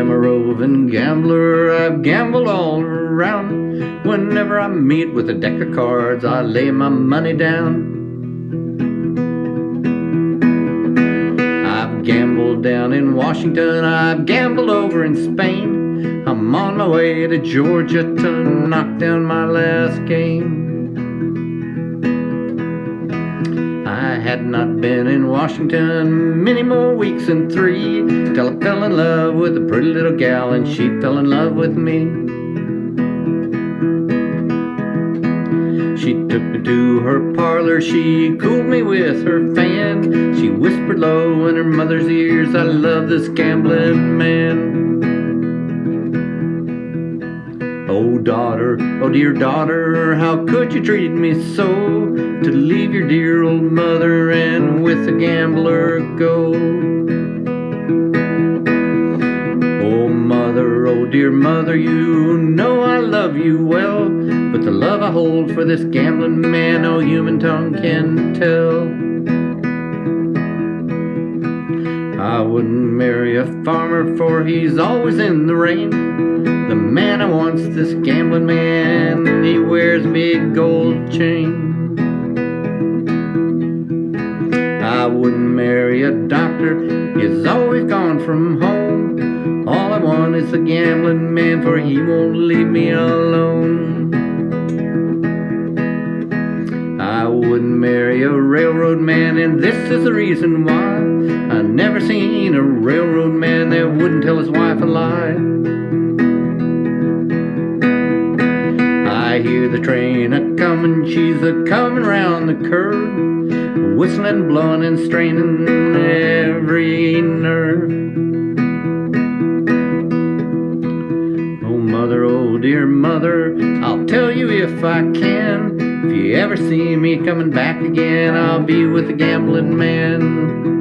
am a roving gambler, I've gambled all around. Whenever I meet with a deck of cards, I lay my money down. I've gambled down in Washington, I've gambled over in Spain. I'm on my way to Georgia to knock down my last game. I had not been in Washington many more weeks than three till I fell in love with a pretty little gal and she fell in love with me. She took me to her parlor, she cooled me with her fan. She whispered low in her mother's ears, I love this gambling man. Daughter, oh dear daughter, how could you treat me so? To leave your dear old mother and with a gambler go. Oh mother, oh dear mother, you know I love you well. But the love I hold for this gambling man, no human tongue can tell. I wouldn't marry a farmer for he's always in the rain. Man I want's this gambling man, he wears big gold chain. I wouldn't marry a doctor, he's always gone from home. All I want is a gambling man, for he won't leave me alone. I wouldn't marry a railroad man, and this is the reason why. I never seen a railroad man that wouldn't tell his wife a lie. Hear the train a comin', she's a comin' round the curve, whistling, blowing, and straining every nerve. Oh mother, oh dear mother, I'll tell you if I can. If you ever see me coming back again, I'll be with a gambling man.